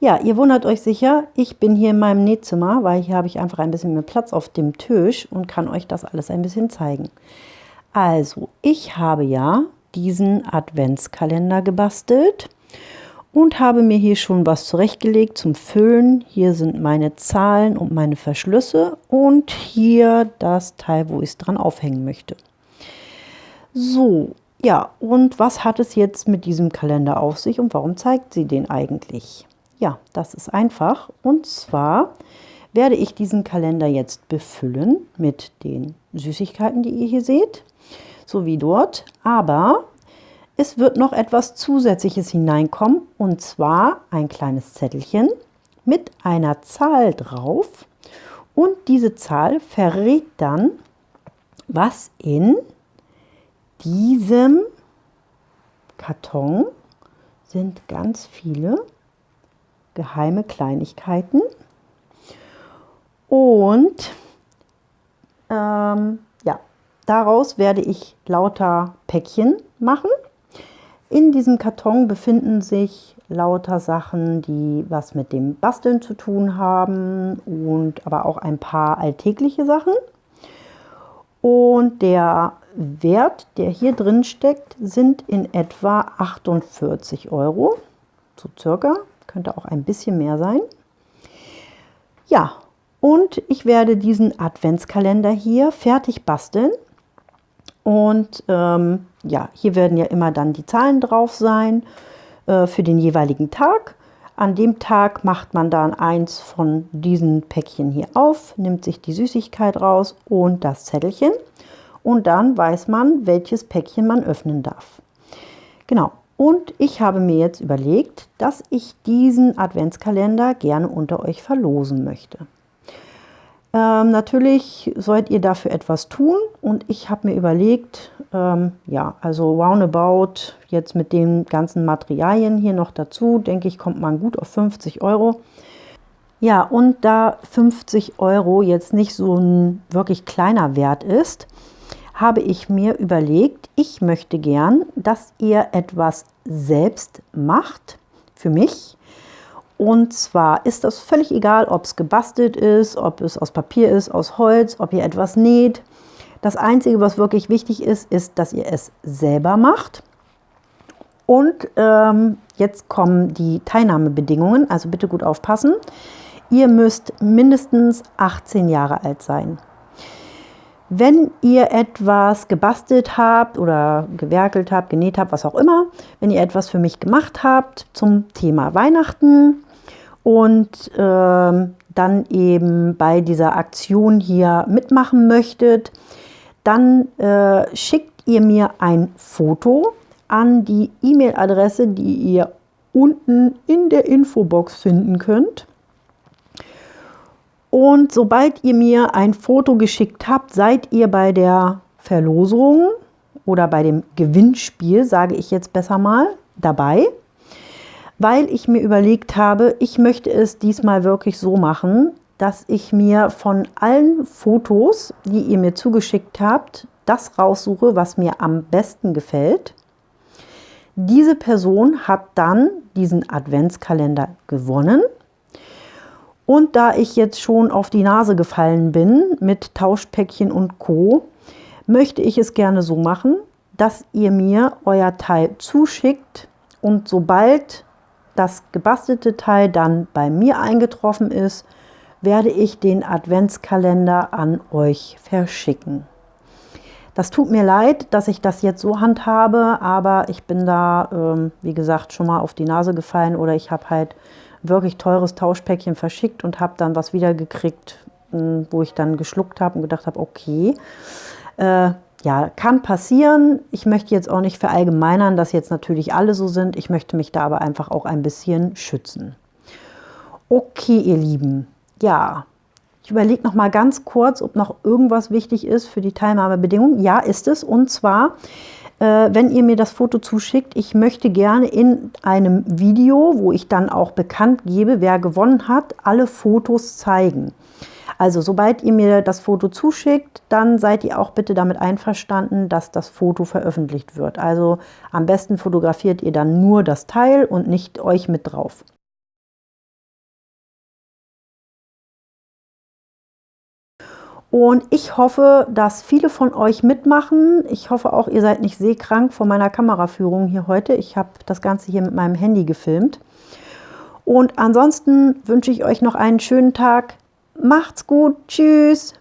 Ja, ihr wundert euch sicher, ich bin hier in meinem Nähzimmer, weil hier habe ich einfach ein bisschen mehr Platz auf dem Tisch und kann euch das alles ein bisschen zeigen. Also, ich habe ja diesen Adventskalender gebastelt und habe mir hier schon was zurechtgelegt zum Füllen. Hier sind meine Zahlen und meine Verschlüsse und hier das Teil, wo ich es dran aufhängen möchte. So, ja, und was hat es jetzt mit diesem Kalender auf sich und warum zeigt sie den eigentlich? Ja, das ist einfach. Und zwar werde ich diesen Kalender jetzt befüllen mit den Süßigkeiten, die ihr hier seht, so wie dort. Aber es wird noch etwas Zusätzliches hineinkommen, und zwar ein kleines Zettelchen mit einer Zahl drauf. Und diese Zahl verrät dann, was in diesem Karton sind ganz viele geheime Kleinigkeiten. Und ähm, ja, daraus werde ich lauter Päckchen machen. In diesem Karton befinden sich lauter Sachen, die was mit dem Basteln zu tun haben und aber auch ein paar alltägliche Sachen. Und der Wert, der hier drin steckt, sind in etwa 48 Euro, so circa könnte auch ein bisschen mehr sein. Ja, und ich werde diesen Adventskalender hier fertig basteln. Und ähm, ja, hier werden ja immer dann die Zahlen drauf sein äh, für den jeweiligen Tag. An dem Tag macht man dann eins von diesen Päckchen hier auf, nimmt sich die Süßigkeit raus und das Zettelchen. Und dann weiß man, welches Päckchen man öffnen darf. Genau, und ich habe mir jetzt überlegt, dass ich diesen Adventskalender gerne unter euch verlosen möchte. Ähm, natürlich sollt ihr dafür etwas tun und ich habe mir überlegt, ähm, ja, also roundabout jetzt mit den ganzen Materialien hier noch dazu, denke ich, kommt man gut auf 50 Euro. Ja, und da 50 Euro jetzt nicht so ein wirklich kleiner Wert ist, habe ich mir überlegt, ich möchte gern, dass ihr etwas selbst macht für mich. Und zwar ist das völlig egal, ob es gebastelt ist, ob es aus Papier ist, aus Holz, ob ihr etwas näht. Das Einzige, was wirklich wichtig ist, ist, dass ihr es selber macht. Und ähm, jetzt kommen die Teilnahmebedingungen, also bitte gut aufpassen. Ihr müsst mindestens 18 Jahre alt sein. Wenn ihr etwas gebastelt habt oder gewerkelt habt, genäht habt, was auch immer, wenn ihr etwas für mich gemacht habt zum Thema Weihnachten und äh, dann eben bei dieser Aktion hier mitmachen möchtet, dann äh, schickt ihr mir ein Foto an die E-Mail-Adresse, die ihr unten in der Infobox finden könnt. Und sobald ihr mir ein Foto geschickt habt, seid ihr bei der Verlosung oder bei dem Gewinnspiel, sage ich jetzt besser mal, dabei, weil ich mir überlegt habe, ich möchte es diesmal wirklich so machen, dass ich mir von allen Fotos, die ihr mir zugeschickt habt, das raussuche, was mir am besten gefällt. Diese Person hat dann diesen Adventskalender gewonnen und da ich jetzt schon auf die Nase gefallen bin mit Tauschpäckchen und Co., möchte ich es gerne so machen, dass ihr mir euer Teil zuschickt und sobald das gebastelte Teil dann bei mir eingetroffen ist, werde ich den Adventskalender an euch verschicken. Das tut mir leid, dass ich das jetzt so handhabe, aber ich bin da, ähm, wie gesagt, schon mal auf die Nase gefallen oder ich habe halt wirklich teures Tauschpäckchen verschickt und habe dann was wiedergekriegt, hm, wo ich dann geschluckt habe und gedacht habe, okay, äh, ja, kann passieren. Ich möchte jetzt auch nicht verallgemeinern, dass jetzt natürlich alle so sind. Ich möchte mich da aber einfach auch ein bisschen schützen. Okay, ihr Lieben, ja, ich überlege noch mal ganz kurz, ob noch irgendwas wichtig ist für die Teilnahmebedingungen. Ja, ist es. Und zwar wenn ihr mir das Foto zuschickt, ich möchte gerne in einem Video, wo ich dann auch bekannt gebe, wer gewonnen hat, alle Fotos zeigen. Also sobald ihr mir das Foto zuschickt, dann seid ihr auch bitte damit einverstanden, dass das Foto veröffentlicht wird. Also am besten fotografiert ihr dann nur das Teil und nicht euch mit drauf. Und ich hoffe, dass viele von euch mitmachen. Ich hoffe auch, ihr seid nicht seekrank von meiner Kameraführung hier heute. Ich habe das Ganze hier mit meinem Handy gefilmt. Und ansonsten wünsche ich euch noch einen schönen Tag. Macht's gut. Tschüss.